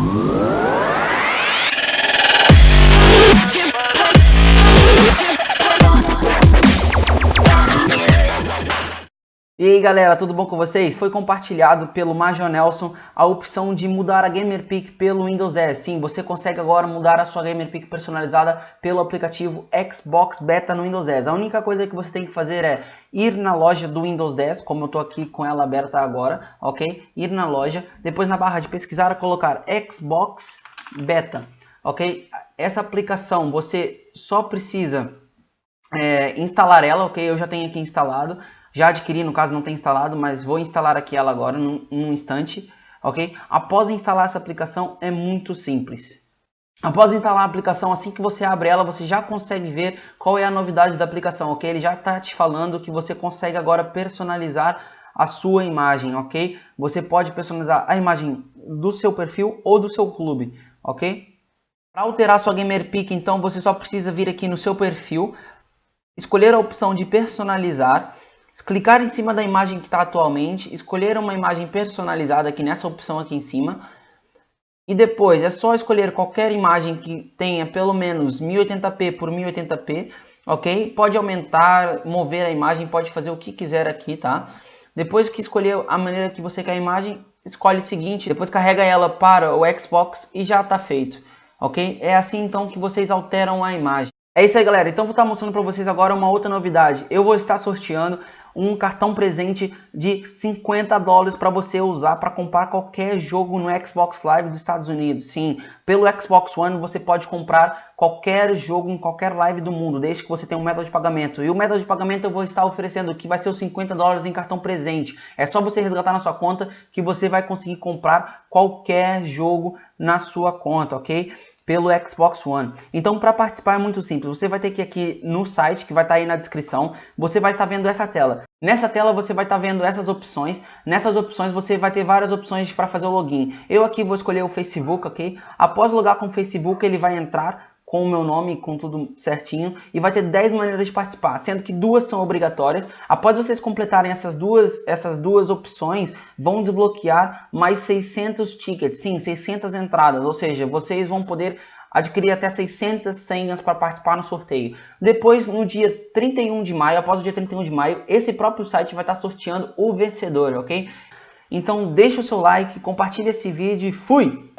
Música E aí galera, tudo bom com vocês? Foi compartilhado pelo Major Nelson a opção de mudar a GamerPic pelo Windows 10. Sim, você consegue agora mudar a sua GamerPic personalizada pelo aplicativo Xbox Beta no Windows 10. A única coisa que você tem que fazer é ir na loja do Windows 10, como eu estou aqui com ela aberta agora, ok? Ir na loja, depois na barra de pesquisar colocar Xbox Beta, ok? Essa aplicação você só precisa é, instalar ela, ok? Eu já tenho aqui instalado já adquiri, no caso não tem instalado, mas vou instalar aqui ela agora num, num instante, ok? Após instalar essa aplicação é muito simples. Após instalar a aplicação, assim que você abre ela, você já consegue ver qual é a novidade da aplicação, ok? Ele já está te falando que você consegue agora personalizar a sua imagem, ok? Você pode personalizar a imagem do seu perfil ou do seu clube, ok? Para alterar sua GamerPic, então, você só precisa vir aqui no seu perfil, escolher a opção de personalizar clicar em cima da imagem que está atualmente, escolher uma imagem personalizada aqui nessa opção aqui em cima, e depois é só escolher qualquer imagem que tenha pelo menos 1080p por 1080p, ok? Pode aumentar, mover a imagem, pode fazer o que quiser aqui, tá? Depois que escolher a maneira que você quer a imagem, escolhe o seguinte, depois carrega ela para o Xbox e já está feito, ok? É assim então que vocês alteram a imagem. É isso aí galera, então vou estar mostrando para vocês agora uma outra novidade. Eu vou estar sorteando um cartão presente de 50 dólares para você usar para comprar qualquer jogo no Xbox Live dos Estados Unidos. Sim, pelo Xbox One você pode comprar qualquer jogo em qualquer live do mundo, desde que você tenha um método de pagamento. E o método de pagamento eu vou estar oferecendo que vai ser os 50 dólares em cartão presente. É só você resgatar na sua conta que você vai conseguir comprar qualquer jogo na sua conta, ok? Pelo Xbox One. Então, para participar é muito simples. Você vai ter que ir aqui no site, que vai estar tá aí na descrição. Você vai estar vendo essa tela. Nessa tela você vai estar vendo essas opções. Nessas opções você vai ter várias opções para fazer o login. Eu aqui vou escolher o Facebook, ok? Após logar com o Facebook, ele vai entrar com o meu nome, com tudo certinho, e vai ter 10 maneiras de participar, sendo que duas são obrigatórias. Após vocês completarem essas duas, essas duas opções, vão desbloquear mais 600 tickets, sim, 600 entradas, ou seja, vocês vão poder adquirir até 600 senhas para participar no sorteio. Depois, no dia 31 de maio, após o dia 31 de maio, esse próprio site vai estar sorteando o vencedor, ok? Então deixa o seu like, compartilhe esse vídeo e fui!